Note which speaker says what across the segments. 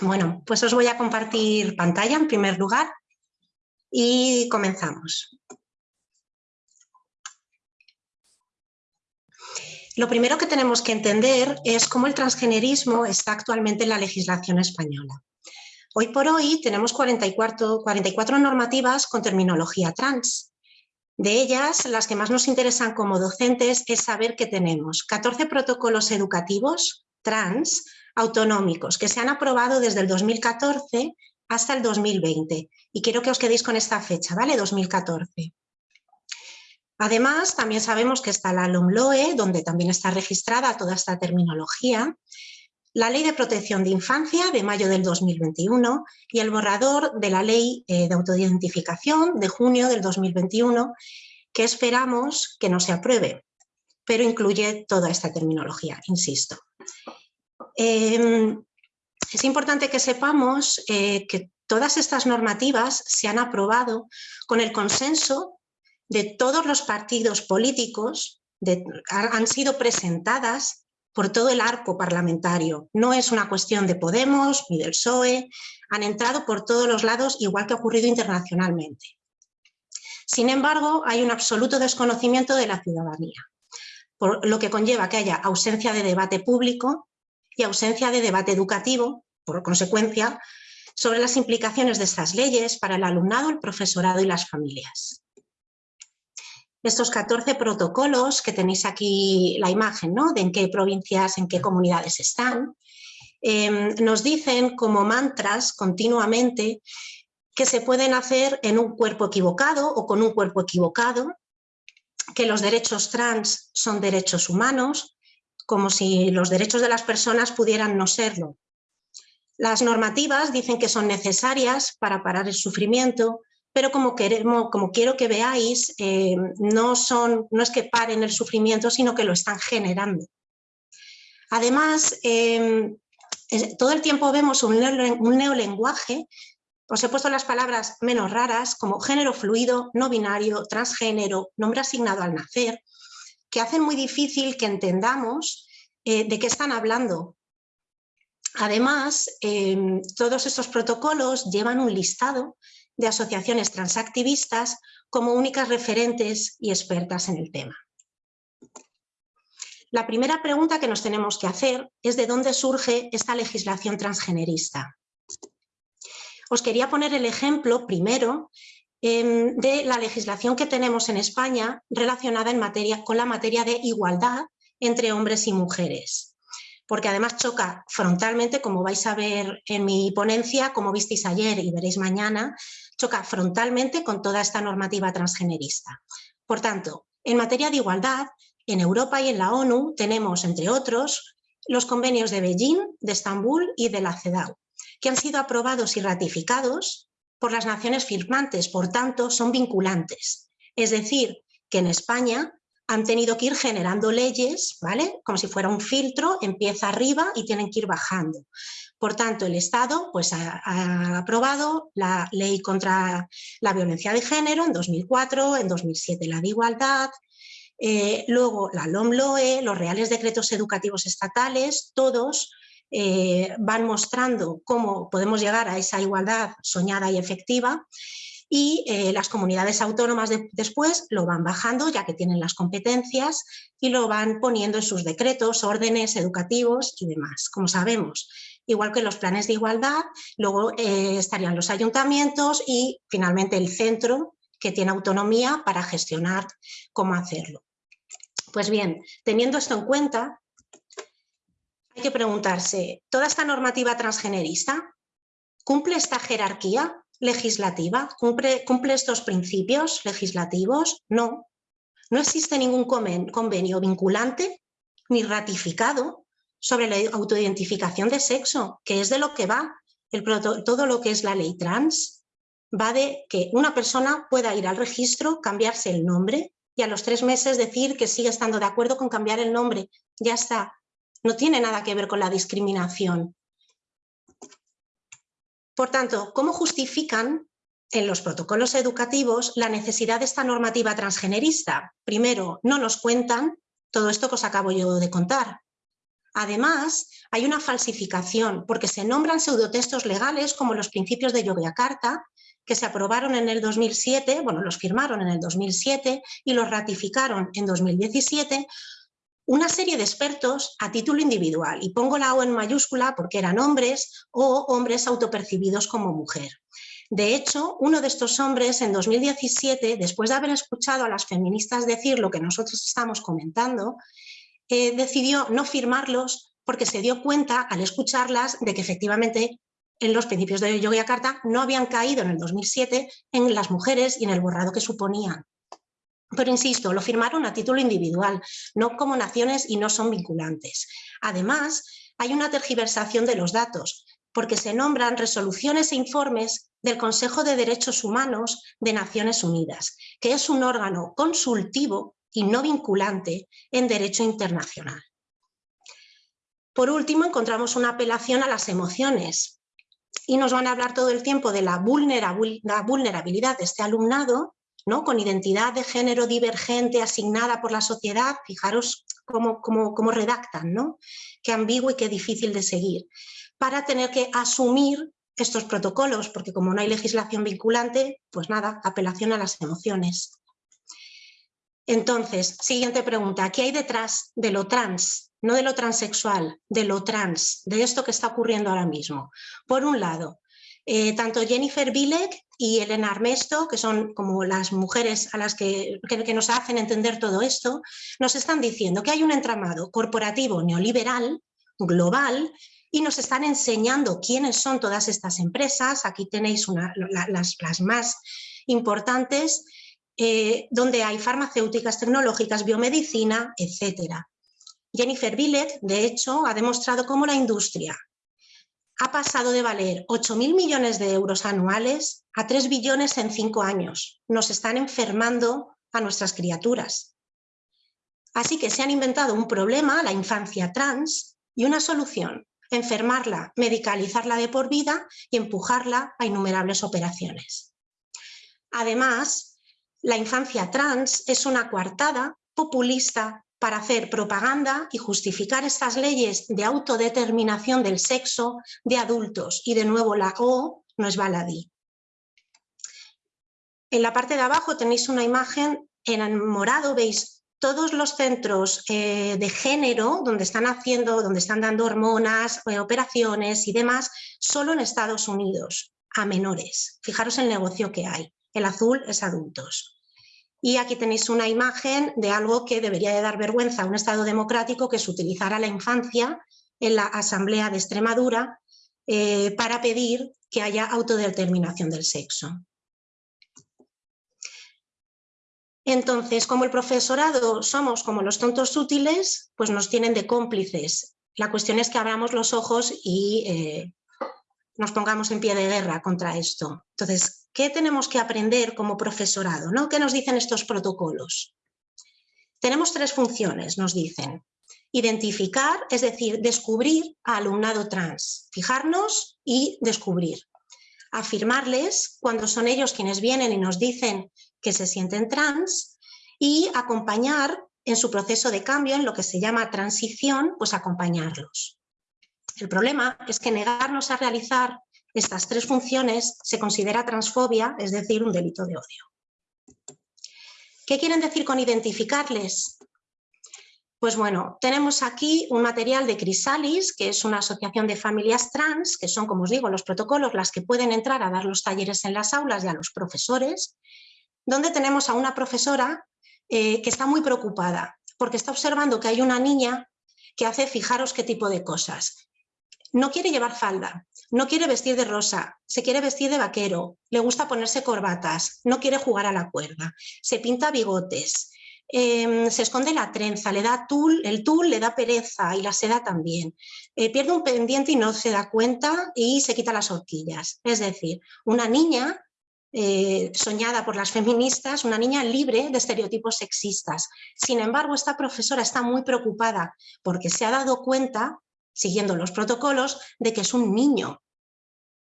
Speaker 1: Bueno, pues os voy a compartir pantalla en primer lugar y comenzamos. Lo primero que tenemos que entender es cómo el transgenerismo está actualmente en la legislación española. Hoy por hoy tenemos 44, 44 normativas con terminología trans. De ellas, las que más nos interesan como docentes es saber que tenemos 14 protocolos educativos trans autonómicos que se han aprobado desde el 2014 hasta el 2020. Y quiero que os quedéis con esta fecha, ¿vale? 2014. Además, también sabemos que está la LOMLOE, donde también está registrada toda esta terminología, la Ley de Protección de Infancia de mayo del 2021 y el borrador de la Ley eh, de Autoidentificación de junio del 2021, que esperamos que no se apruebe, pero incluye toda esta terminología, insisto. Em, es importante que sepamos eh, que todas estas normativas se han aprobado con el consenso de todos los partidos políticos, han sido presentadas por todo el arco parlamentario. No es una cuestión de Podemos ni del PSOE, han entrado por todos los lados igual que ha ocurrido internacionalmente. Sin embargo, hay un absoluto desconocimiento de la ciudadanía, por lo que conlleva que haya ausencia de debate público y ausencia de debate educativo, por consecuencia, sobre las implicaciones de estas leyes para el alumnado, el profesorado y las familias. Estos 14 protocolos que tenéis aquí la imagen, ¿no? de en qué provincias, en qué comunidades están, em, nos dicen como mantras continuamente que se pueden hacer en un cuerpo equivocado o con un cuerpo equivocado, que los derechos trans son derechos humanos, como si los derechos de las personas pudieran no serlo. Las normativas dicen que son necesarias para parar el sufrimiento, pero como, quiero que veáis, eh, no, son, no es que paren el sufrimiento, sino que lo están generando. Además, em, todo el tiempo vemos un neolenguaje, os he puesto las palabras menos raras, como género fluido, no binario, transgénero, nombre asignado al nacer, que hacen muy difícil que entendamos eh, de qué están hablando. Además, em, todos estos protocolos llevan un listado de asociaciones transactivistas como únicas referentes y expertas en el tema. La primera pregunta que nos tenemos que hacer es de dónde surge esta legislación transgenerista. Os quería poner el ejemplo primero Em, de la legislación que tenemos en España relacionada en materia, con la materia de igualdad entre hombres y mujeres. Porque además choca frontalmente, como vais a ver en mi ponencia, como visteis ayer y veréis mañana, choca frontalmente con toda esta normativa transgenerista. Por tanto, en materia de igualdad, en Europa y en la ONU tenemos, entre otros, los convenios de Beijing, de Estambul y de la CEDAW, que han sido aprobados y ratificados por las naciones firmantes, por tanto son vinculantes. Es decir, que en España han tenido que ir generando leyes, ¿vale? Como si fuera un filtro, empieza arriba y tienen que ir bajando. Por tanto, el Estado pues, ha, aprobado la ley contra la violencia de género en 2004, en 2007 la de igualdad, eh, luego la LOMLOE, los reales decretos educativos estatales, todos eh, van mostrando cómo podemos llegar a esa igualdad soñada y efectiva y eh, las comunidades autónomas después lo van bajando ya que tienen las competencias y lo van poniendo en sus decretos, órdenes educativos y demás, como sabemos. Igual que los planes de igualdad, luego eh, estarían los ayuntamientos y finalmente el centro que tiene autonomía para gestionar cómo hacerlo. Pues bien, teniendo esto en cuenta, hay que preguntarse, ¿toda esta normativa transgenerista cumple esta jerarquía legislativa? ¿Cumple, ¿Cumple estos principios legislativos? No. No existe ningún convenio vinculante ni ratificado sobre la autoidentificación de sexo, que es de lo que va todo lo que es la ley trans. Va de que una persona pueda ir al registro, cambiarse el nombre y a los tres meses decir que sigue estando de acuerdo con cambiar el nombre. Ya está, no tiene nada que ver con la discriminación. Por tanto, ¿cómo justifican en los protocolos educativos la necesidad de esta normativa transgenerista? Primero, no nos cuentan todo esto que os acabo yo de contar. Además, hay una falsificación porque se nombran pseudotextos legales como los principios de Yogyakarta, que se aprobaron en el 2007, bueno, los firmaron en el 2007 y los ratificaron en 2017, una serie de expertos a título individual, y pongo la O en mayúscula porque eran hombres o hombres autopercibidos como mujer. De hecho, uno de estos hombres en 2017, después de haber escuchado a las feministas decir lo que nosotros estamos comentando, eh, decidió no firmarlos porque se dio cuenta al escucharlas de que efectivamente en los principios de Yogyakarta no habían caído en el 2007 en las mujeres y en el borrado que suponían. Pero insisto, lo firmaron a título individual, no como naciones y no son vinculantes. Además, hay una tergiversación de los datos, porque se nombran resoluciones e informes del Consejo de Derechos Humanos de Naciones Unidas, que es un órgano consultivo y no vinculante en derecho internacional. Por último, encontramos una apelación a las emociones y nos van a hablar todo el tiempo de la vulnerabilidad de este alumnado, ¿no? con identidad de género divergente asignada por la sociedad, fijaros cómo, cómo redactan, ¿no? qué ambiguo y qué difícil de seguir, para tener que asumir estos protocolos, porque como no hay legislación vinculante, pues nada, apelación a las emociones. Entonces, siguiente pregunta, ¿qué hay detrás de lo trans? No de lo transexual, de lo trans, de esto que está ocurriendo ahora mismo. Por un lado, eh, tanto Jennifer Bilek y Elena Armesto, que son como las mujeres a las que, que, nos hacen entender todo esto, nos están diciendo que hay un entramado corporativo neoliberal, global, y nos están enseñando quiénes son todas estas empresas. Aquí tenéis las, las más importantes, eh, donde hay farmacéuticas, tecnológicas, biomedicina, etc. Jennifer Billet, de hecho, ha demostrado cómo la industria ha pasado de valer 8.000 millones de euros anuales a 3 billones en 5 años. Nos están enfermando a nuestras criaturas. Así que se han inventado un problema, la infancia trans, y una solución, enfermarla, medicalizarla de por vida y empujarla a innumerables operaciones. Además, la infancia trans es una coartada populista para hacer propaganda y justificar estas leyes de autodeterminación del sexo de adultos. Y de nuevo la O no es baladí. En la parte de abajo tenéis una imagen, en morado veis todos los centros eh, de género donde están haciendo, donde están dando hormonas, eh, operaciones y demás, solo en Estados Unidos, a menores. Fijaros el negocio que hay. El azul es adultos. Y aquí tenéis una imagen de algo que debería de dar vergüenza a un Estado democrático que se utilizara la infancia en la Asamblea de Extremadura eh, para pedir que haya autodeterminación del sexo. Entonces, como el profesorado somos como los tontos útiles, pues nos tienen de cómplices. La cuestión es que abramos los ojos y eh, nos pongamos en pie de guerra contra esto. Entonces, ¿qué tenemos que aprender como profesorado? ¿no? ¿Qué nos dicen estos protocolos? Tenemos tres funciones, nos dicen. Identificar, es decir, descubrir a alumnado trans. Fijarnos y descubrir. Afirmarles cuando son ellos quienes vienen y nos dicen que se sienten trans y acompañar en su proceso de cambio, en lo que se llama transición, pues acompañarlos. El problema es que negarnos a realizar estas tres funciones se considera transfobia, es decir, un delito de odio. ¿Qué quieren decir con identificarles? Pues bueno, tenemos aquí un material de Crisalis, que es una asociación de familias trans, que son, como os digo, los protocolos, las que pueden entrar a dar los talleres en las aulas y a los profesores, donde tenemos a una profesora eh, que está muy preocupada, porque está observando que hay una niña que hace, fijaros qué tipo de cosas, no quiere llevar falda, no quiere vestir de rosa, se quiere vestir de vaquero, le gusta ponerse corbatas, no quiere jugar a la cuerda, se pinta bigotes, em, se esconde la trenza, le da tul, el tul le da pereza y la seda también. Eh, pierde un pendiente y no se da cuenta y se quita las horquillas. Es decir, una niña eh, soñada por las feministas, una niña libre de estereotipos sexistas. Sin embargo, esta profesora está muy preocupada porque se ha dado cuenta siguiendo los protocolos, de que es un niño,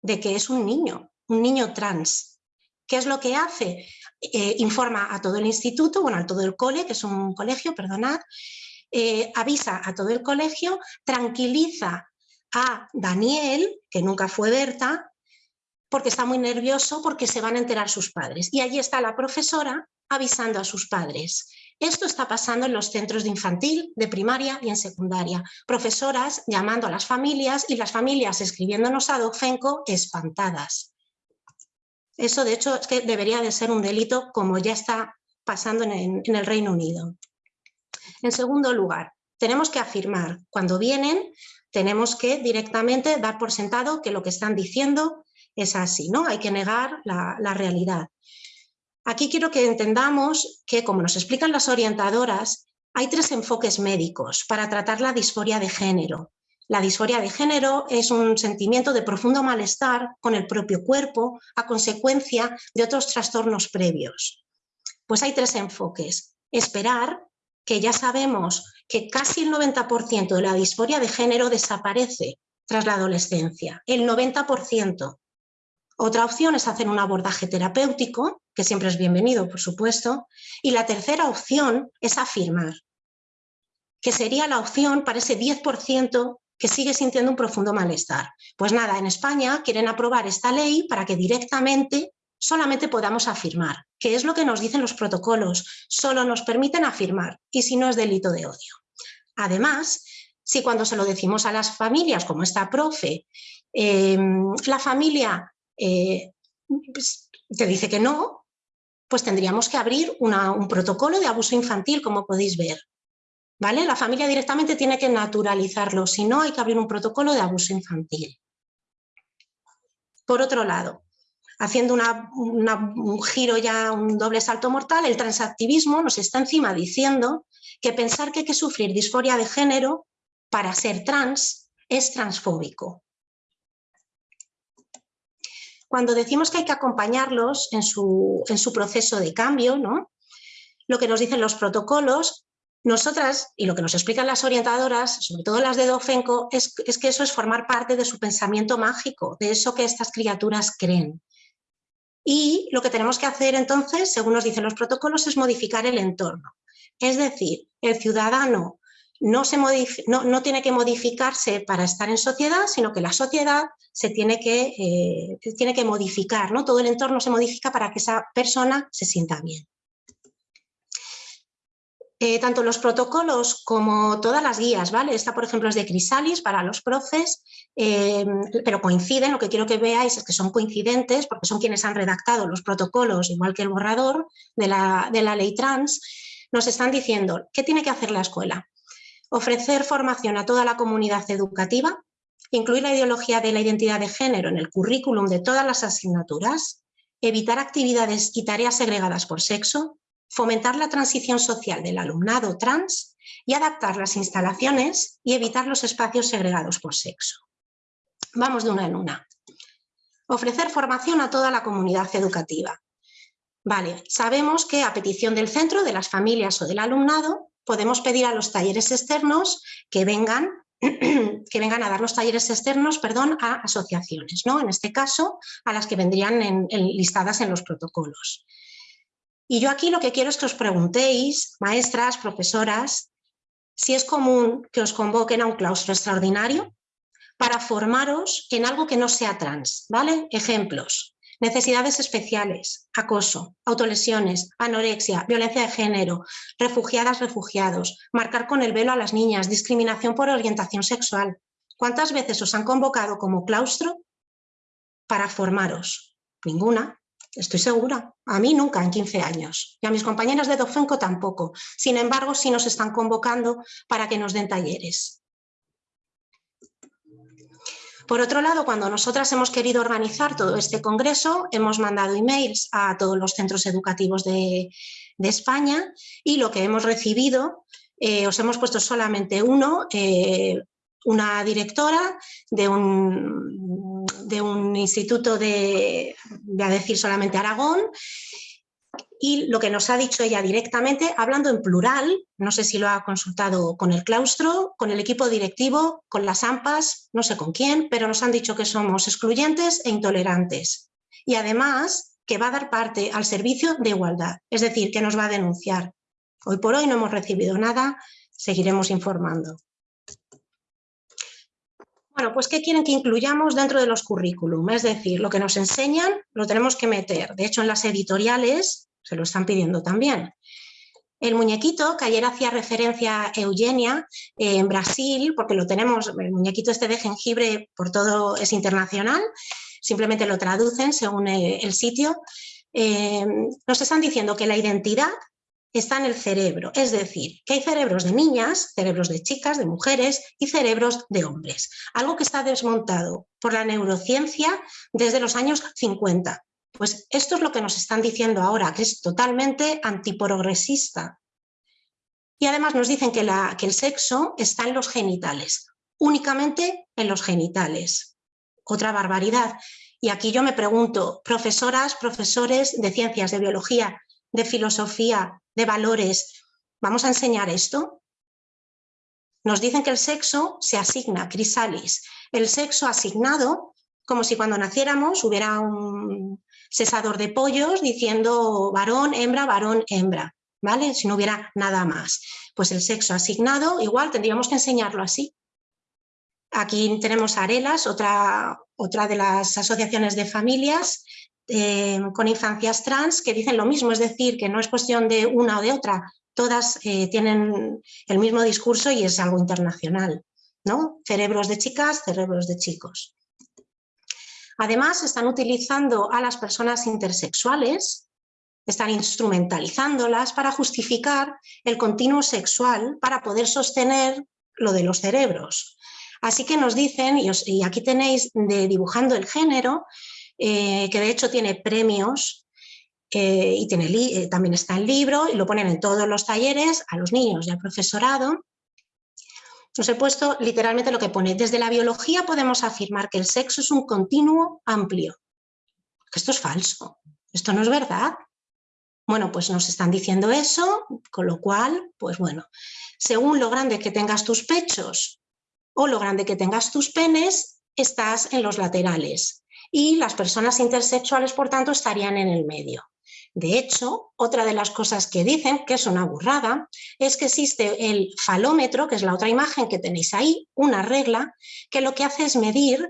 Speaker 1: de que es un niño, un niño trans. ¿Qué es lo que hace? Eh, informa a todo el instituto, bueno, a todo el cole, que es un colegio, perdonad, eh, avisa a todo el colegio, tranquiliza a Daniel, que nunca fue Berta, porque está muy nervioso porque se van a enterar sus padres. Y allí está la profesora avisando a sus padres. Esto está pasando en los centros de infantil, de primaria y en secundaria. Profesoras llamando a las familias y las familias escribiéndonos a Docfenco espantadas. Eso, de hecho, es que debería de ser un delito como ya está pasando en, el Reino Unido. En segundo lugar, tenemos que afirmar, cuando vienen, tenemos que directamente dar por sentado que lo que están diciendo es así, ¿no? Hay que negar la realidad. Aquí quiero que entendamos que, como nos explican las orientadoras, hay tres enfoques médicos para tratar la disforia de género. La disforia de género es un sentimiento de profundo malestar con el propio cuerpo a consecuencia de otros trastornos previos. Pues hay tres enfoques. Esperar, que ya sabemos que casi el 90% de la disforia de género desaparece tras la adolescencia, el 90%. Otra opción es hacer un abordaje terapéutico, que siempre es bienvenido, por supuesto. Y la tercera opción es afirmar, que sería la opción para ese 10% que sigue sintiendo un profundo malestar. Pues nada, en España quieren aprobar esta ley para que directamente solamente podamos afirmar, que es lo que nos dicen los protocolos, solo nos permiten afirmar, y si no es delito de odio. Además, si cuando se lo decimos a las familias, como esta profe, eh, la familia eh, pues, te dice que no, pues tendríamos que abrir un protocolo de abuso infantil, como podéis ver. ¿Vale? La familia directamente tiene que naturalizarlo, si no hay que abrir un protocolo de abuso infantil. Por otro lado, haciendo un giro ya, un doble salto mortal, el transactivismo nos está encima diciendo que pensar que hay que sufrir disforia de género para ser trans es transfóbico cuando decimos que hay que acompañarlos en su, en su proceso de cambio, ¿no? lo que nos dicen los protocolos, nosotras, y lo que nos explican las orientadoras, sobre todo las de Dofenco, es, es, que eso es formar parte de su pensamiento mágico, de eso que estas criaturas creen. Y lo que tenemos que hacer entonces, según nos dicen los protocolos, es modificar el entorno. Es decir, el ciudadano no, se no, tiene que modificarse para estar en sociedad, sino que la sociedad se tiene que, eh, tiene que modificar, ¿no? todo el entorno se modifica para que esa persona se sienta bien. Eh, tanto los protocolos como todas las guías, ¿vale? Esta, por ejemplo, es de Crisalis para los profes, eh, pero coinciden, lo que quiero que veáis es que son coincidentes porque son quienes han redactado los protocolos, igual que el borrador de la, de la ley trans, nos están diciendo qué tiene que hacer la escuela ofrecer formación a toda la comunidad educativa, incluir la ideología de la identidad de género en el currículum de todas las asignaturas, evitar actividades y tareas segregadas por sexo, fomentar la transición social del alumnado trans y adaptar las instalaciones y evitar los espacios segregados por sexo. Vamos de una en una. Ofrecer formación a toda la comunidad educativa. Vale, sabemos que a petición del centro, de las familias o del alumnado, podemos pedir a los talleres externos que vengan, que vengan a dar los talleres externos perdón, a asociaciones, ¿no? en este caso a las que vendrían listadas en los protocolos. Y yo aquí lo que quiero es que os preguntéis, maestras, profesoras, si es común que os convoquen a un claustro extraordinario para formaros en algo que no sea trans, ¿vale? Ejemplos, necesidades especiales, acoso, autolesiones, anorexia, violencia de género, refugiadas, refugiados, marcar con el velo a las niñas, discriminación por orientación sexual. ¿Cuántas veces os han convocado como claustro para formaros? Ninguna, estoy segura. A mí nunca en 15 años. Y a mis compañeras de Dofenco tampoco. Sin embargo, sí nos están convocando para que nos den talleres. Por otro lado, cuando nosotras hemos querido organizar todo este congreso, hemos mandado emails a todos los centros educativos de, España y lo que hemos recibido, eh, os hemos puesto solamente uno, eh, una directora de un, de un instituto de, voy a decir solamente Aragón, y lo que nos ha dicho ella directamente, hablando en plural, no sé si lo ha consultado con el claustro, con el equipo directivo, con las AMPAs, no sé con quién, pero nos han dicho que somos excluyentes e intolerantes. Y además que va a dar parte al servicio de igualdad, es decir, que nos va a denunciar. Hoy por hoy no hemos recibido nada, seguiremos informando. Bueno, pues ¿qué quieren que incluyamos dentro de los currículum? Es decir, lo que nos enseñan lo tenemos que meter. De hecho, en las editoriales lo están pidiendo también. El muñequito, que ayer hacía referencia a Eugenia, eh, en Brasil, porque lo tenemos, el muñequito este de jengibre por todo es internacional, simplemente lo traducen según el, sitio, eh, nos están diciendo que la identidad está en el cerebro, es decir, que hay cerebros de niñas, cerebros de chicas, de mujeres y cerebros de hombres, algo que está desmontado por la neurociencia desde los años 50. Pues esto es lo que nos están diciendo ahora, que es totalmente antiprogresista. Y además nos dicen que, el sexo está en los genitales, únicamente en los genitales. Otra barbaridad. Y aquí yo me pregunto, profesoras, profesores de ciencias, de biología, de filosofía, de valores, ¿vamos a enseñar esto? Nos dicen que el sexo se asigna, crisalis, el sexo asignado, como si cuando naciéramos hubiera un cesador de pollos diciendo varón, hembra, varón, hembra, ¿vale? Si no hubiera nada más. Pues el sexo asignado, igual tendríamos que enseñarlo así. Aquí tenemos Arelas, otra, otra de las asociaciones de familias eh, con infancias trans que dicen lo mismo, es decir, que no es cuestión de una o de otra, todas eh, tienen el mismo discurso y es algo internacional, ¿no? Cerebros de chicas, cerebros de chicos. Además, están utilizando a las personas intersexuales, están instrumentalizándolas para justificar el continuo sexual para poder sostener lo de los cerebros. Así que nos dicen, y, aquí tenéis de dibujando el género, eh, que de hecho tiene premios eh, y tiene eh, también está en libro y lo ponen en todos los talleres a los niños y al profesorado. Os he puesto literalmente lo que pone. Desde la biología podemos afirmar que el sexo es un continuo amplio. Esto es falso, esto no es verdad. Bueno, pues nos están diciendo eso, con lo cual, pues bueno, según lo grande que tengas tus pechos o lo grande que tengas tus penes, estás en los laterales y las personas intersexuales, por tanto, estarían en el medio. De hecho, otra de las cosas que dicen, que es una burrada, es que existe el falómetro, que es la otra imagen que tenéis ahí, una regla, que lo que hace es medir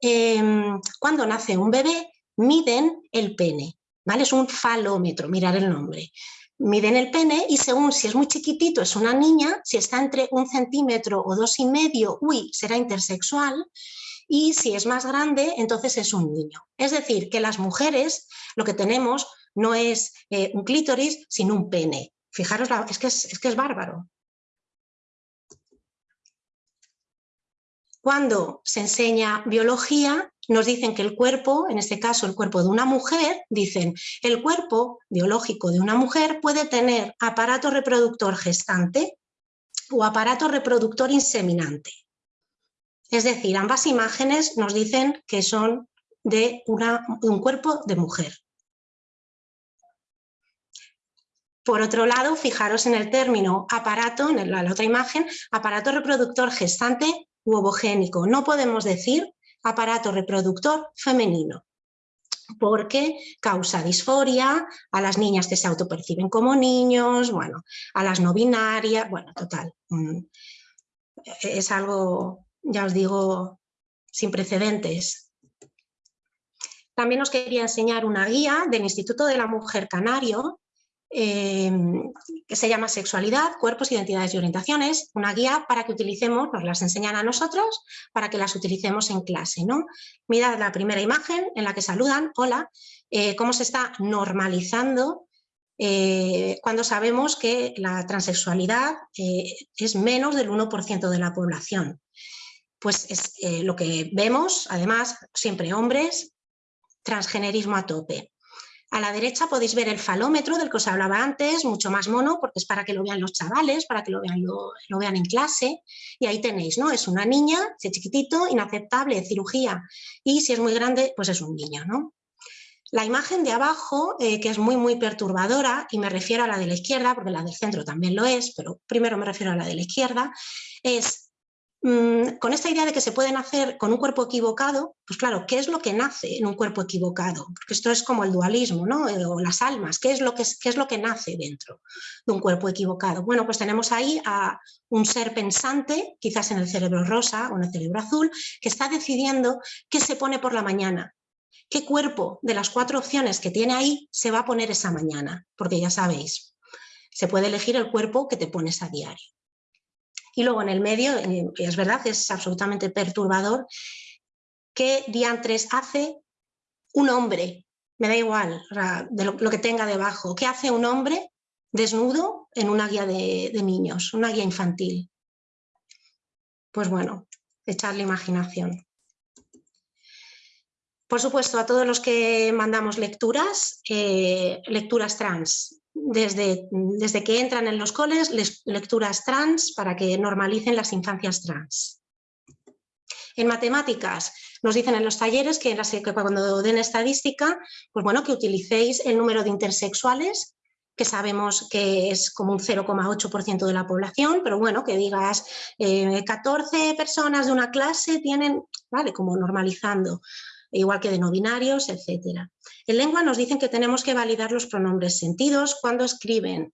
Speaker 1: em, cuando nace un bebé, miden el pene, ¿vale? Es un falómetro, mirar el nombre. Miden el pene y según si es muy chiquitito es una niña, si está entre un centímetro o dos y medio, uy, será intersexual, y si es más grande, entonces es un niño. Es decir, que las mujeres lo que tenemos no es eh, un clítoris, sino un pene. Fijaros, es, que es, bárbaro. Cuando se enseña biología, nos dicen que el cuerpo, en este caso el cuerpo de una mujer, dicen el cuerpo biológico de una mujer puede tener aparato reproductor gestante o aparato reproductor inseminante. Es decir, ambas imágenes nos dicen que son de un cuerpo de mujer. Por otro lado, fijaros en el término aparato, en la, otra imagen, aparato reproductor gestante u ovogénico. No podemos decir aparato reproductor femenino, porque causa disforia a las niñas que se autoperciben como niños, bueno, a las no binarias, bueno, total, mm, es algo ya os digo, sin precedentes. También os quería enseñar una guía del Instituto de la Mujer Canario, eh, que se llama Sexualidad, Cuerpos, Identidades y Orientaciones, una guía para que utilicemos, nos las enseñan a nosotros, para que las utilicemos en clase. ¿no? Mirad la primera imagen en la que saludan, hola, eh, cómo se está normalizando eh, cuando sabemos que la transexualidad es menos del 1% de la población pues es eh, lo que vemos, además, siempre hombres, transgenerismo a tope. A la derecha podéis ver el falómetro del que os hablaba antes, mucho más mono, porque es para que lo vean los chavales, para que lo vean, lo, vean en clase. Y ahí tenéis, ¿no? Es una niña, si es chiquitito, inaceptable, cirugía. Y si es muy grande, pues es un niño, ¿no? La imagen de abajo, eh, que es muy, muy perturbadora, y me refiero a la de la izquierda, porque la del centro también lo es, pero primero me refiero a la de la izquierda, es con esta idea de que se pueden hacer con un cuerpo equivocado, pues claro, ¿qué es lo que nace en un cuerpo equivocado? Porque esto es como el dualismo, ¿no? Eh, o las almas, ¿qué es, lo que, ¿qué es lo que nace dentro de un cuerpo equivocado? Bueno, pues tenemos ahí a un ser pensante, quizás en el cerebro rosa o en el cerebro azul, que está decidiendo qué se pone por la mañana, qué cuerpo de las cuatro opciones que tiene ahí se va a poner esa mañana, porque ya sabéis, se puede elegir el cuerpo que te pones a diario. Y luego en el medio, eh, es verdad, es absolutamente perturbador, ¿qué diantres hace un hombre? Me da igual lo, que tenga debajo. ¿Qué hace un hombre desnudo en una guía de, niños, una guía infantil? Pues bueno, echarle imaginación. Por supuesto, a todos los que mandamos lecturas, eh, lecturas trans, desde, desde que entran en los coles, lecturas trans para que normalicen las infancias trans. En matemáticas, nos dicen en los talleres que, cuando den estadística, pues bueno, que utilicéis el número de intersexuales, que sabemos que es como un 0,8% de la población, pero bueno, que digas 14 eh, personas de una clase tienen, vale, como normalizando igual que de no binarios, etc. En lengua nos dicen que tenemos que validar los pronombres sentidos cuando escriben,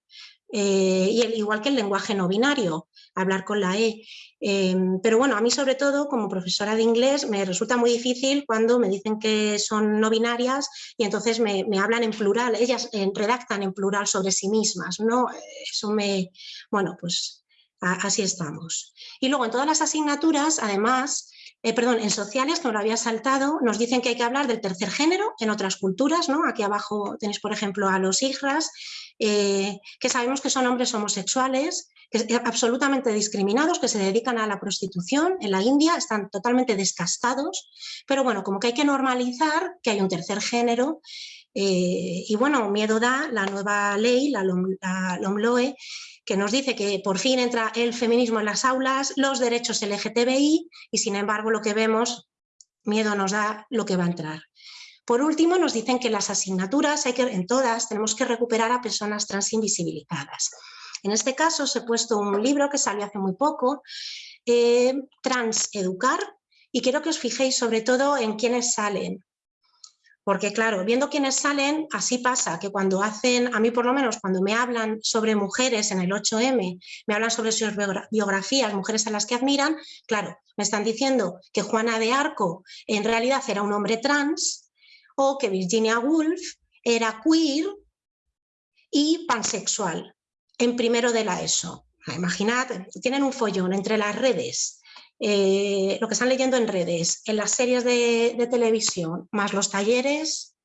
Speaker 1: eh, y el, igual que el lenguaje no binario, hablar con la E. Em, pero bueno, a mí sobre todo como profesora de inglés me resulta muy difícil cuando me dicen que son no binarias y entonces me, hablan en plural, ellas eh, redactan en plural sobre sí mismas, ¿no? Eso me, bueno, pues así estamos. Y luego en todas las asignaturas, además, eh, perdón, en sociales, que lo había saltado, nos dicen que hay que hablar del tercer género en otras culturas, ¿no? Aquí abajo tenéis, por ejemplo, a los hijras, eh, que sabemos que son hombres homosexuales, que, absolutamente discriminados, que se dedican a la prostitución en la India, están totalmente descastados, pero bueno, como que hay que normalizar que hay un tercer género eh, y bueno, miedo da la nueva ley, la, la LOMLOE, que nos dice que por fin entra el feminismo en las aulas, los derechos LGTBI y sin embargo lo que vemos, miedo nos da lo que va a entrar. Por último, nos dicen que las asignaturas, hay que, en todas, tenemos que recuperar a personas trans invisibilizadas. En este caso os he puesto un libro que salió hace muy poco, eh, Trans Educar, y quiero que os fijéis sobre todo en quiénes salen. Porque claro, viendo quiénes salen, así pasa, que cuando hacen, a mí por lo menos cuando me hablan sobre mujeres en el 8M, me hablan sobre sus biografías, mujeres a las que admiran, claro, me están diciendo que Juana de Arco en realidad era un hombre trans o que Virginia Woolf era queer y pansexual en primero de la ESO. Imaginad, tienen un follón entre las redes eh, lo que están leyendo en redes, en las series de, televisión, más los talleres.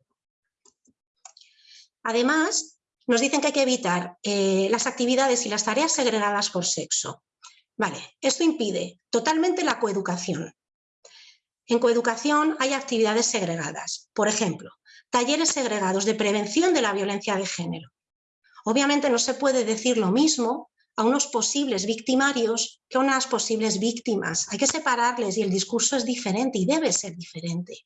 Speaker 1: Además, nos dicen que hay que evitar eh, las actividades y las tareas segregadas por sexo. Vale, esto impide totalmente la coeducación. En coeducación hay actividades segregadas, por ejemplo, talleres segregados de prevención de la violencia de género. Obviamente no se puede decir lo mismo a unos posibles victimarios que a unas posibles víctimas. Hay que separarles y el discurso es diferente y debe ser diferente.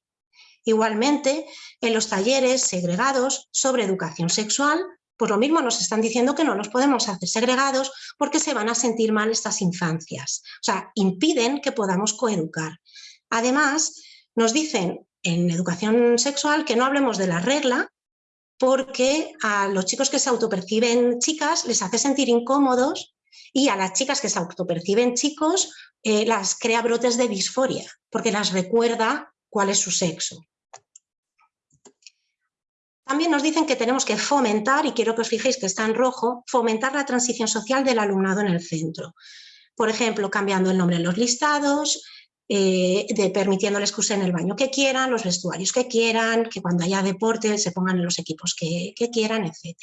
Speaker 1: Igualmente, en los talleres segregados sobre educación sexual, pues lo mismo nos están diciendo que no los podemos hacer segregados porque se van a sentir mal estas infancias. O sea, impiden que podamos coeducar. Además, nos dicen en educación sexual que no hablemos de la regla, porque a los chicos que se autoperciben chicas les hace sentir incómodos y a las chicas que se autoperciben chicos eh, las crea brotes de disforia, porque las recuerda cuál es su sexo. También nos dicen que tenemos que fomentar, y quiero que os fijéis que está en rojo, fomentar la transición social del alumnado en el centro. Por ejemplo, cambiando el nombre en los listados, eh, de permitiéndoles que usen el baño que quieran, los vestuarios que quieran, que cuando haya deporte se pongan en los equipos que, quieran, etc.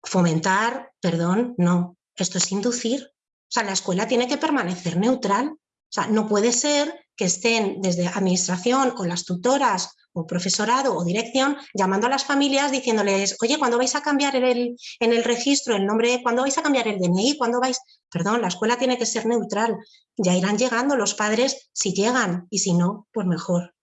Speaker 1: Fomentar, perdón, no, esto es inducir. O sea, la escuela tiene que permanecer neutral. O sea, no puede ser que estén desde administración o las tutoras o profesorado o dirección llamando a las familias diciéndoles, oye, ¿cuándo vais a cambiar el, en el registro el nombre? ¿Cuándo vais a cambiar el DNI? ¿Cuándo vais? Perdón, la escuela tiene que ser neutral. Ya irán llegando los padres si llegan y si no, pues mejor.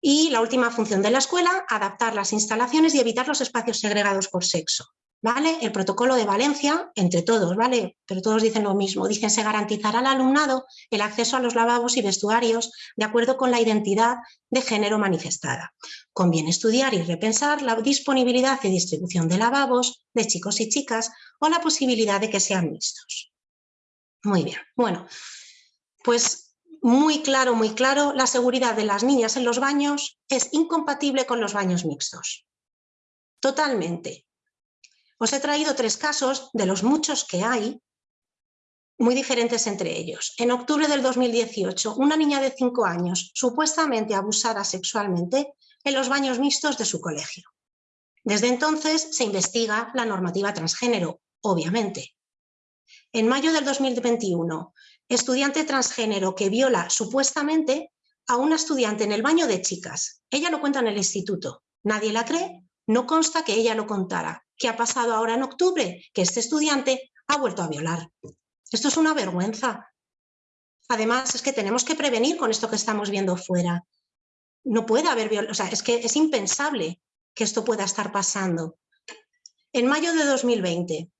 Speaker 1: Y la última función de la escuela, adaptar las instalaciones y evitar los espacios segregados por sexo. ¿Vale? El protocolo de Valencia, entre todos, ¿vale? Pero todos dicen lo mismo. Dicen, se garantizará al alumnado el acceso a los lavabos y vestuarios de acuerdo con la identidad de género manifestada. Conviene estudiar y repensar la disponibilidad y distribución de lavabos de chicos y chicas o la posibilidad de que sean mixtos. Muy bien, bueno, pues muy claro, muy claro, la seguridad de las niñas en los baños es incompatible con los baños mixtos. Totalmente. Os he traído tres casos de los muchos que hay, muy diferentes entre ellos. En octubre del 2018, una niña de 5 años supuestamente abusada sexualmente en los baños mixtos de su colegio. Desde entonces se investiga la normativa transgénero, obviamente. En mayo del 2021, estudiante transgénero que viola supuestamente a una estudiante en el baño de chicas. Ella lo cuenta en el instituto. Nadie la cree, no consta que ella lo contara. ¿Qué ha pasado ahora en octubre? Que este estudiante ha vuelto a violar. Esto es una vergüenza. Además, es que tenemos que prevenir con esto que estamos viendo fuera. No puede haber violación, o sea, es que es impensable que esto pueda estar pasando. En mayo de 2020,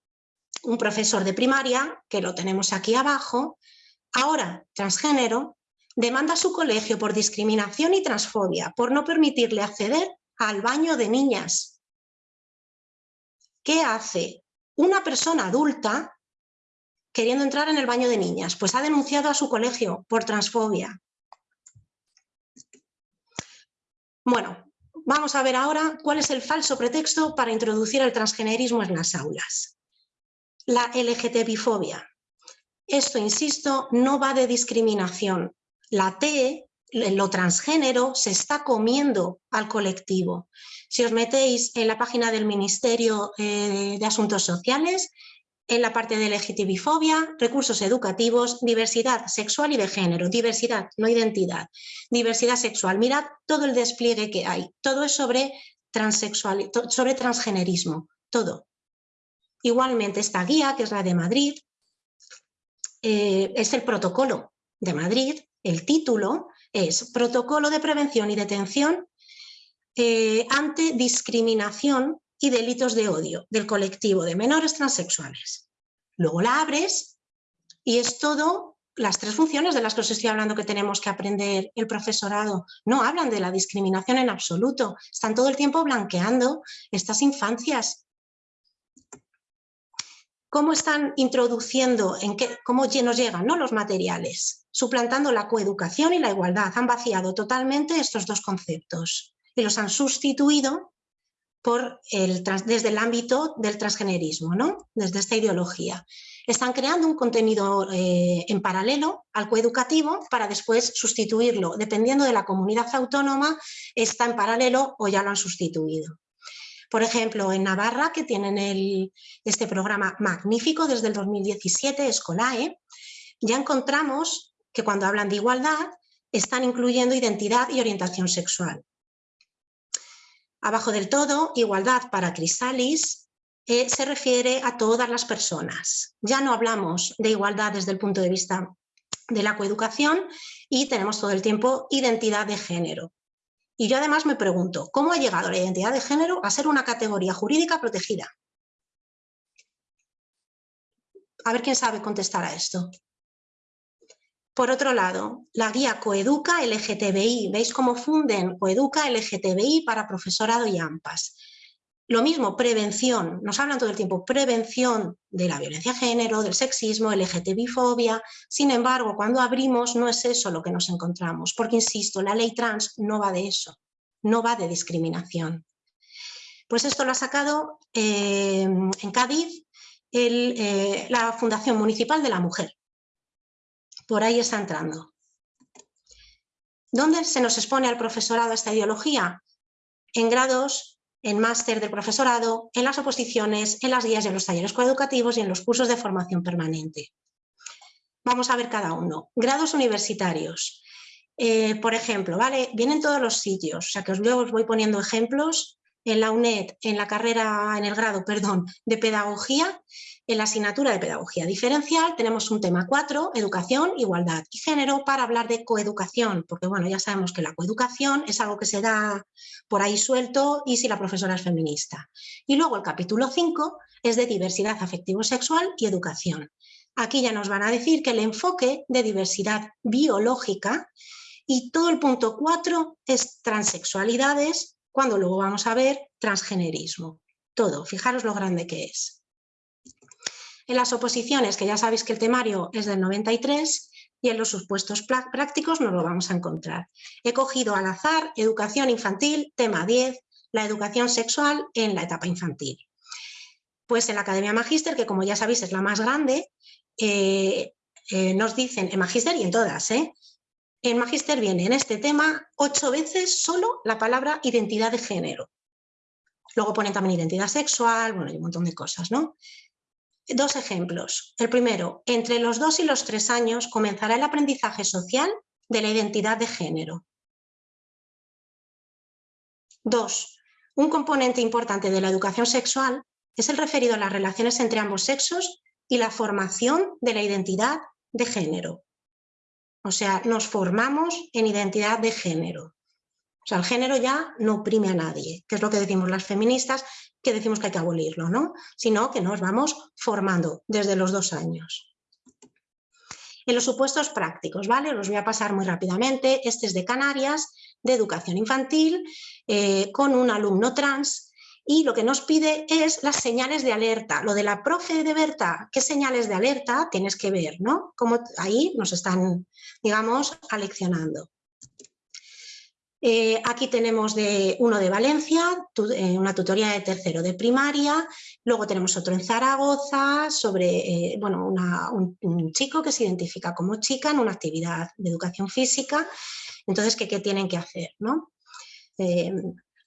Speaker 1: un profesor de primaria, que lo tenemos aquí abajo, ahora transgénero, demanda a su colegio por discriminación y transfobia, por no permitirle acceder al baño de niñas. ¿Qué hace una persona adulta queriendo entrar en el baño de niñas? Pues ha denunciado a su colegio por transfobia. Bueno, vamos a ver ahora cuál es el falso pretexto para introducir el transgenerismo en las aulas. La LGTBI-fobia. Esto, insisto, no va de discriminación. La T lo transgénero se está comiendo al colectivo. Si os metéis en la página del Ministerio eh, de Asuntos Sociales, en la parte de LGTBI-fobia, recursos educativos, diversidad sexual y de género, diversidad, no identidad, diversidad sexual. Mirad todo el despliegue que hay, todo es sobre, transexual, sobre transgenerismo, todo. Igualmente esta guía, que es la de Madrid, eh, es el protocolo de Madrid, el título es Protocolo de Prevención y Detención eh, ante discriminación y delitos de odio del colectivo de menores transexuales. Luego la abres y es todo las tres funciones de las que os estoy hablando que tenemos que aprender el profesorado. No hablan de la discriminación en absoluto, están todo el tiempo blanqueando estas infancias cómo están introduciendo, en qué, cómo nos llegan ¿no? los materiales, suplantando la coeducación y la igualdad. Han vaciado totalmente estos dos conceptos y los han sustituido por el, desde el ámbito del transgenerismo, ¿no? desde esta ideología. Están creando un contenido eh, en paralelo al coeducativo para después sustituirlo. Dependiendo de la comunidad autónoma, está en paralelo o ya lo han sustituido. Por ejemplo, en Navarra, que tienen este programa magnífico desde el 2017, Escolae, ya encontramos que cuando hablan de igualdad están incluyendo identidad y orientación sexual. Abajo del todo, igualdad para Crisalis eh, se refiere a todas las personas. Ya no hablamos de igualdad desde el punto de vista de la coeducación y tenemos todo el tiempo identidad de género. Y yo además me pregunto, ¿cómo ha llegado la identidad de género a ser una categoría jurídica protegida? A ver quién sabe contestar a esto. Por otro lado, la guía Coeduca LGTBI. ¿Veis cómo funden Coeduca LGTBI para profesorado y AMPAS? Lo mismo, prevención, nos hablan todo el tiempo, prevención de la violencia de género, del sexismo, LGTBI-fobia. Sin embargo, cuando abrimos no es eso lo que nos encontramos, porque insisto, la ley trans no va de eso, no va de discriminación. Pues esto lo ha sacado eh, en Cádiz eh, la Fundación Municipal de la Mujer. Por ahí está entrando. ¿Dónde se nos expone al profesorado esta ideología? En grados en máster del profesorado, en las oposiciones, en las guías y en los talleres coeducativos y en los cursos de formación permanente. Vamos a ver cada uno. Grados universitarios. Eh, por ejemplo, ¿vale? Vienen todos los sitios, o sea que os, os voy poniendo ejemplos en la UNED, en la carrera, en el grado, perdón, de pedagogía, en la asignatura de pedagogía diferencial tenemos un tema 4, educación, igualdad y género, para hablar de coeducación, porque bueno, ya sabemos que la coeducación es algo que se da por ahí suelto y si la profesora es feminista. Y luego el capítulo 5 es de diversidad afectivo-sexual y educación. Aquí ya nos van a decir que el enfoque de diversidad biológica y todo el punto 4 es transexualidades, cuando luego vamos a ver transgenerismo. Todo, fijaros lo grande que es. En las oposiciones, que ya sabéis que el temario es del 93, y en los supuestos prácticos nos lo vamos a encontrar. He cogido al azar educación infantil, tema 10, la educación sexual en la etapa infantil. Pues en la Academia Magíster, que como ya sabéis es la más grande, eh, eh, nos dicen, en Magíster y en todas, ¿eh? En Magíster viene en este tema ocho veces solo la palabra identidad de género. Luego ponen también identidad sexual, bueno, hay un montón de cosas, ¿no? Dos ejemplos. El primero, entre los dos y los tres años comenzará el aprendizaje social de la identidad de género. Dos, un componente importante de la educación sexual es el referido a las relaciones entre ambos sexos y la formación de la identidad de género. O sea, nos formamos en identidad de género. O sea, el género ya no oprime a nadie, que es lo que decimos las feministas, que decimos que hay que abolirlo, ¿no? Sino que nos vamos formando desde los dos años. En los supuestos prácticos, ¿vale? Los voy a pasar muy rápidamente. Este es de Canarias, de educación infantil, eh, con un alumno trans y lo que nos pide es las señales de alerta. Lo de la profe de Berta, ¿qué señales de alerta tienes que ver? ¿no? Como ahí nos están, digamos, aleccionando. Eh, aquí tenemos de, uno de Valencia, eh, una tutoría de tercero de primaria, luego tenemos otro en Zaragoza sobre eh, bueno, un, chico que se identifica como chica en una actividad de educación física, entonces, ¿qué, qué tienen que hacer? ¿no?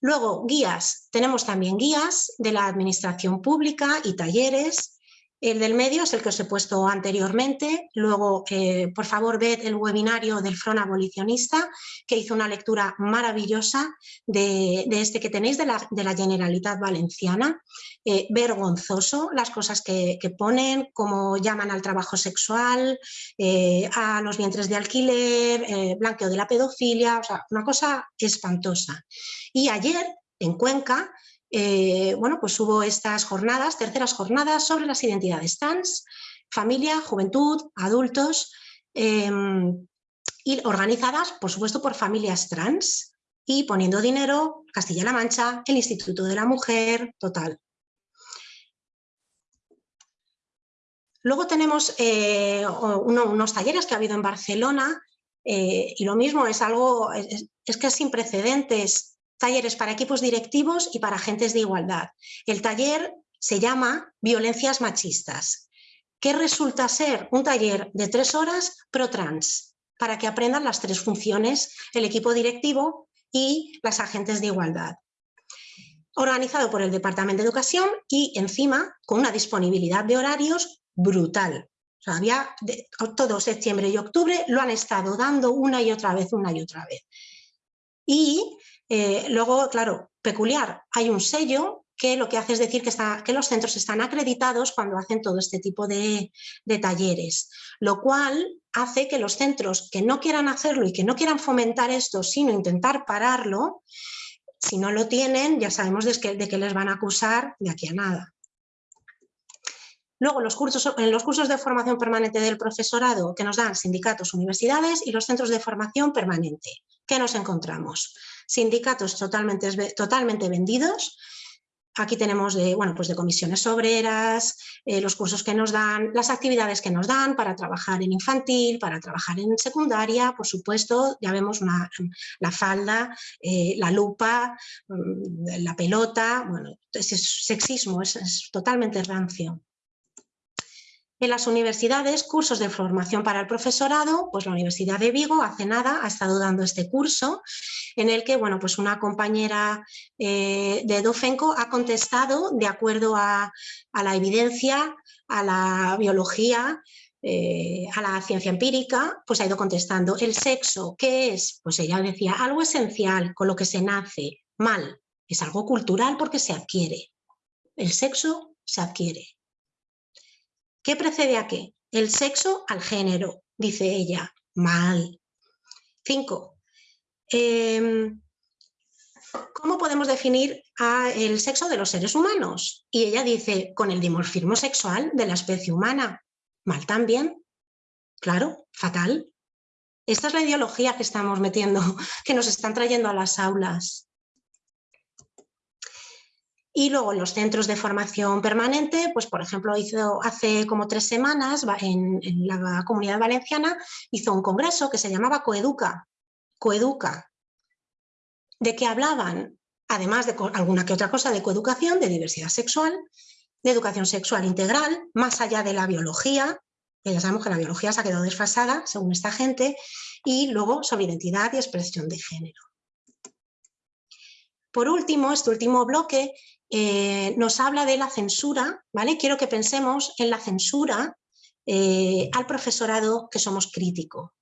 Speaker 1: Luego, guías. Tenemos también guías de la administración pública y talleres el del medio es el que os he puesto anteriormente. Luego, eh, por favor, ved el webinario del Front Abolicionista, que hizo una lectura maravillosa de, este que tenéis de la, Generalitat Valenciana. Eh, vergonzoso las cosas que, ponen, cómo llaman al trabajo sexual, eh, a los vientres de alquiler, blanqueo de la pedofilia, o sea, una cosa espantosa. Y ayer, en Cuenca, eh, bueno, pues hubo estas jornadas, terceras jornadas sobre las identidades trans, familia, juventud, adultos, em, y organizadas, por supuesto, por familias trans y poniendo dinero, Castilla-La Mancha, el Instituto de la Mujer, total. Luego tenemos eh, unos talleres que ha habido en Barcelona eh, y lo mismo es algo, es que es sin precedentes talleres para equipos directivos y para agentes de igualdad. El taller se llama Violencias Machistas, que resulta ser un taller de tres horas pro-trans, para que aprendan las tres funciones, el equipo directivo y las agentes de igualdad. Organizado por el Departamento de Educación y encima con una disponibilidad de horarios brutal. Había todo septiembre y octubre lo han estado dando una y otra vez, una y otra vez. Y eh, luego, claro, peculiar, hay un sello que lo que hace es decir que, los centros están acreditados cuando hacen todo este tipo de, talleres, lo cual hace que los centros que no quieran hacerlo y que no quieran fomentar esto, sino intentar pararlo, si no lo tienen, ya sabemos de que les van a acusar de aquí a nada. Luego, los cursos, en los cursos de formación permanente del profesorado que nos dan sindicatos, universidades y los centros de formación permanente, ¿qué nos encontramos? Sindicatos totalmente, totalmente vendidos. Aquí tenemos de, bueno, pues de comisiones obreras, eh, los cursos que nos dan, las actividades que nos dan para trabajar en infantil, para trabajar en secundaria, por supuesto, ya vemos la falda, eh, la lupa, mm, la pelota, bueno, es sexismo, es totalmente rancio. En las universidades, cursos de formación para el profesorado, pues la Universidad de Vigo hace nada ha estado dando este curso en el que bueno, pues una compañera eh, de Dofenco ha contestado de acuerdo a, la evidencia, a la biología, eh, a la ciencia empírica, pues ha ido contestando. El sexo, ¿qué es? Pues ella decía, algo esencial con lo que se nace, mal, es algo cultural porque se adquiere. El sexo se adquiere. ¿Qué precede a qué? El sexo al género, dice ella. Mal. Cinco. Em, ¿Cómo podemos definir el sexo de los seres humanos? Y ella dice, con el dimorfismo sexual de la especie humana. Mal también. Claro, fatal. Esta es la ideología que estamos metiendo, que nos están trayendo a las aulas. Y luego los centros de formación permanente, pues por ejemplo, hizo hace como tres semanas en, la Comunidad Valenciana, hizo un congreso que se llamaba Coeduca. Coeduca. ¿De qué hablaban? Además de alguna que otra cosa de coeducación, de diversidad sexual, de educación sexual integral, más allá de la biología, que ya sabemos que la biología se ha quedado desfasada según esta gente, y luego sobre identidad y expresión de género. Por último, este último bloque eh, nos habla de la censura, ¿vale? Quiero que pensemos en la censura eh, al profesorado que somos crítico.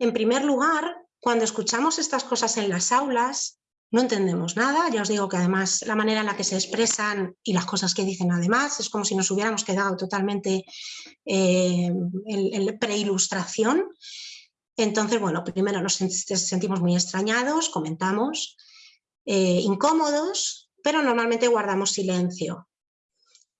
Speaker 1: En primer lugar, cuando escuchamos estas cosas en las aulas, no entendemos nada, ya os digo que además la manera en la que se expresan y las cosas que dicen además es como si nos hubiéramos quedado totalmente eh, en, preilustración. Entonces, bueno, primero nos sentimos muy extrañados, comentamos, eh, incómodos, pero normalmente guardamos silencio.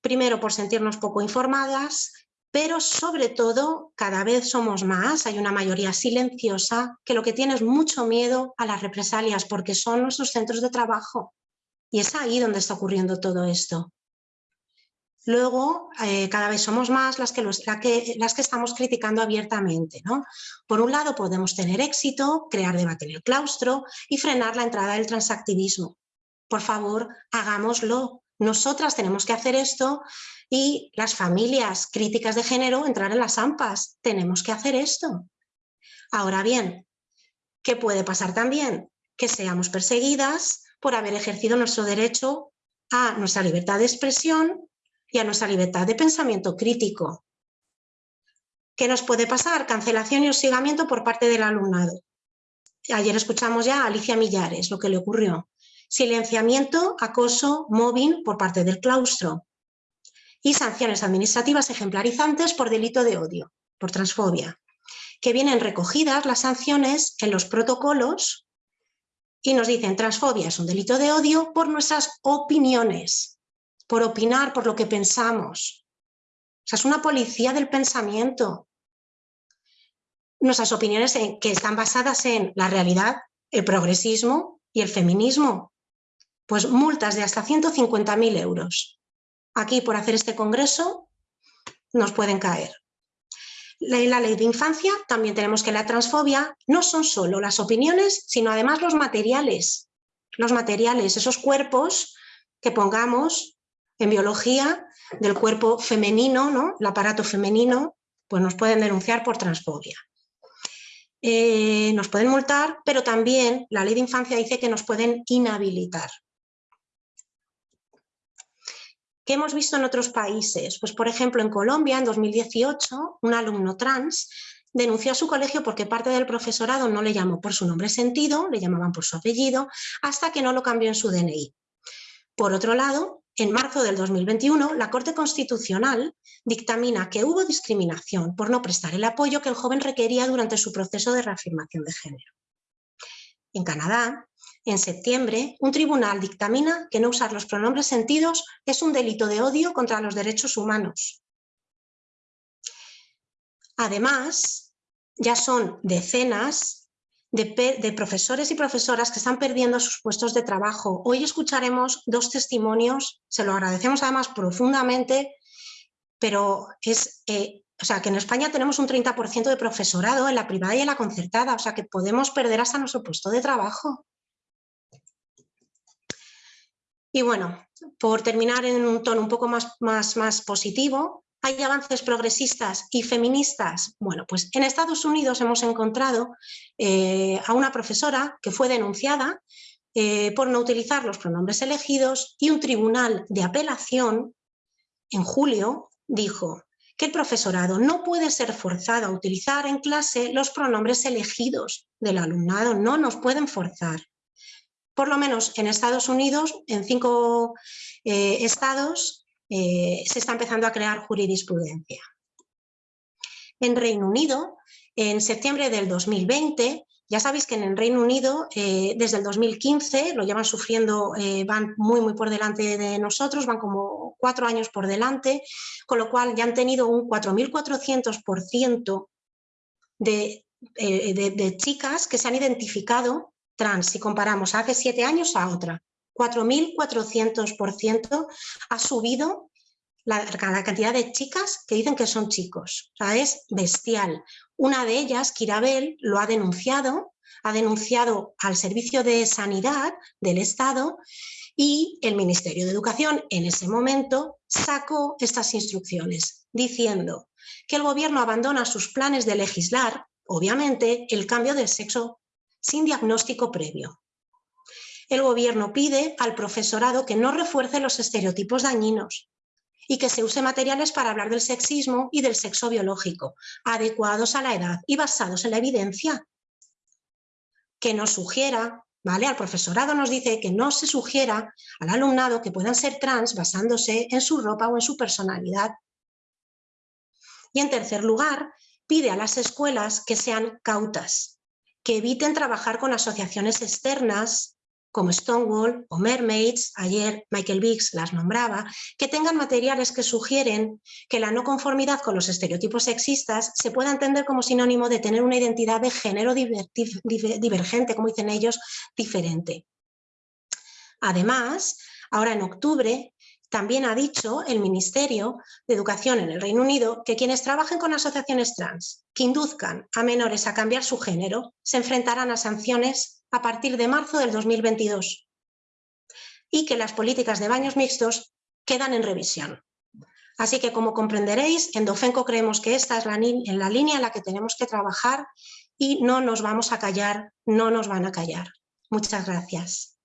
Speaker 1: Primero por sentirnos poco informadas, pero sobre todo cada vez somos más, hay una mayoría silenciosa que lo que tiene es mucho miedo a las represalias porque son nuestros centros de trabajo y es ahí donde está ocurriendo todo esto. Luego, eh, cada vez somos más las que, las que estamos criticando abiertamente. ¿no? Por un lado, podemos tener éxito, crear debate en el claustro y frenar la entrada del transactivismo. Por favor, hagámoslo. Nosotras tenemos que hacer esto y las familias críticas de género entrar en las AMPAs. Tenemos que hacer esto. Ahora bien, ¿qué puede pasar también? Que seamos perseguidas por haber ejercido nuestro derecho a nuestra libertad de expresión y a nuestra libertad de pensamiento crítico. ¿Qué nos puede pasar? Cancelación y hostigamiento por parte del alumnado. Ayer escuchamos ya a Alicia Millares lo que le ocurrió. Silenciamiento, acoso, mobbing por parte del claustro y sanciones administrativas ejemplarizantes por delito de odio, por transfobia, que vienen recogidas las sanciones en los protocolos y nos dicen transfobia es un delito de odio por nuestras opiniones, por opinar, por lo que pensamos. O sea, es una policía del pensamiento. Nuestras opiniones que están basadas en la realidad, el progresismo y el feminismo. Pues multas de hasta 150.000 euros aquí por hacer este congreso nos pueden caer. La, ley de infancia, también tenemos que la transfobia no son solo las opiniones, sino además los materiales. Los materiales, esos cuerpos que pongamos en biología del cuerpo femenino, ¿no? el aparato femenino, pues nos pueden denunciar por transfobia. Eh, nos pueden multar, pero también la ley de infancia dice que nos pueden inhabilitar. ¿Qué hemos visto en otros países? Pues por ejemplo en Colombia en 2018 un alumno trans denunció a su colegio porque parte del profesorado no le llamó por su nombre sentido, le llamaban por su apellido, hasta que no lo cambió en su DNI. Por otro lado, en marzo del 2021, la Corte Constitucional dictamina que hubo discriminación por no prestar el apoyo que el joven requería durante su proceso de reafirmación de género. En Canadá, en septiembre, un tribunal dictamina que no usar los pronombres sentidos es un delito de odio contra los derechos humanos. Además, ya son decenas de, profesores y profesoras que están perdiendo sus puestos de trabajo. Hoy escucharemos dos testimonios, se lo agradecemos además profundamente, pero es eh, o sea, que en España tenemos un 30% de profesorado en la privada y en la concertada, o sea, que podemos perder hasta nuestro puesto de trabajo. Y bueno, por terminar en un tono un poco más, más, más positivo, ¿hay avances progresistas y feministas? Bueno, pues en Estados Unidos hemos encontrado eh, a una profesora que fue denunciada eh, por no utilizar los pronombres elegidos y un tribunal de apelación en julio dijo que el profesorado no puede ser forzado a utilizar en clase los pronombres elegidos del alumnado, no nos pueden forzar. Por lo menos en Estados Unidos, en cinco eh, estados, eh, se está empezando a crear jurisprudencia. En Reino Unido, en septiembre del 2020, ya sabéis que en el Reino Unido, eh, desde el 2015, lo llevan sufriendo, van muy, muy por delante de nosotros, van como cuatro años por delante, con lo cual ya han tenido un 4.400% de, de, de chicas que se han identificado trans, si comparamos hace siete años a otra, 4.400% ha subido la, cantidad de chicas que dicen que son chicos. O sea, es bestial. Una de ellas, Kirabel, lo ha denunciado, ha denunciado al Servicio de Sanidad del Estado y el Ministerio de Educación en ese momento sacó estas instrucciones diciendo que el gobierno abandona sus planes de legislar, obviamente, el cambio del sexo sin diagnóstico previo. El gobierno pide al profesorado que no refuerce los estereotipos dañinos y que se use materiales para hablar del sexismo y del sexo biológico, adecuados a la edad y basados en la evidencia. Que nos sugiera, ¿vale? Al profesorado nos dice que no se sugiera al alumnado que puedan ser trans basándose en su ropa o en su personalidad. Y en tercer lugar, pide a las escuelas que sean cautas, que eviten trabajar con asociaciones externas como Stonewall o Mermaids, ayer Michael Biggs las nombraba, que tengan materiales que sugieren que la no conformidad con los estereotipos sexistas se pueda entender como sinónimo de tener una identidad de género divergente, como dicen ellos, diferente. Además, ahora en octubre también ha dicho el Ministerio de Educación en el Reino Unido que quienes trabajen con asociaciones trans que induzcan a menores a cambiar su género se enfrentarán a sanciones a partir de marzo del 2022 y que las políticas de baños mixtos quedan en revisión. Así que, como comprenderéis, en Dofenco creemos que esta es la, la línea en la que tenemos que trabajar y no nos vamos a callar, no nos van a callar. Muchas gracias.